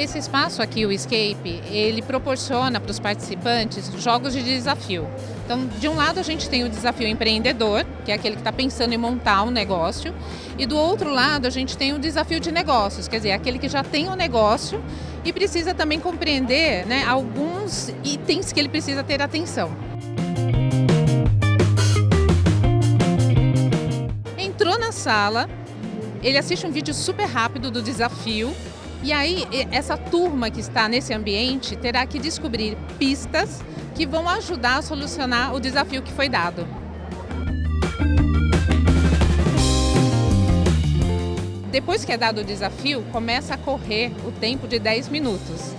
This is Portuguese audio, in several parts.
Esse espaço aqui, o Escape, ele proporciona para os participantes jogos de desafio. Então, de um lado a gente tem o desafio empreendedor, que é aquele que está pensando em montar um negócio, e do outro lado a gente tem o desafio de negócios, quer dizer, aquele que já tem um negócio e precisa também compreender né, alguns itens que ele precisa ter atenção. Entrou na sala, ele assiste um vídeo super rápido do desafio e aí, essa turma que está nesse ambiente terá que descobrir pistas que vão ajudar a solucionar o desafio que foi dado. Depois que é dado o desafio, começa a correr o tempo de 10 minutos.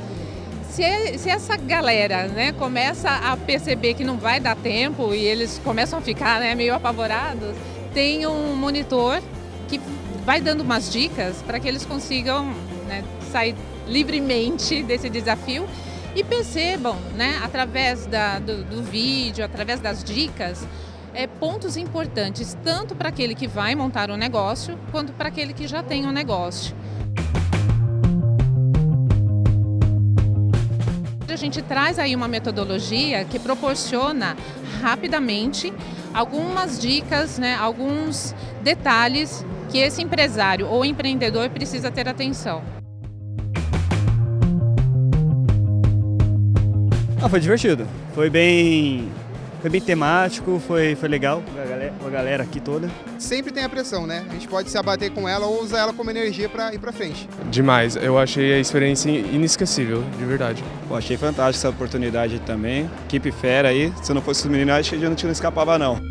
Se, se essa galera né, começa a perceber que não vai dar tempo e eles começam a ficar né, meio apavorados, tem um monitor que vai dando umas dicas para que eles consigam né, sair livremente desse desafio e percebam, né, através da, do, do vídeo, através das dicas, é, pontos importantes, tanto para aquele que vai montar um negócio, quanto para aquele que já tem um negócio. Gente traz aí uma metodologia que proporciona rapidamente algumas dicas, né, alguns detalhes que esse empresário ou empreendedor precisa ter atenção. Ah, foi divertido. Foi bem, foi bem temático, foi, foi legal com a, galera, a galera aqui toda. Sempre tem a pressão, né? A gente pode se abater com ela ou usar ela como energia para ir para frente. Demais, eu achei a experiência inesquecível, de verdade. Pô, achei fantástica essa oportunidade também. Equipe fera aí, se não fosse os meninos, acho que já não tinha escapava não.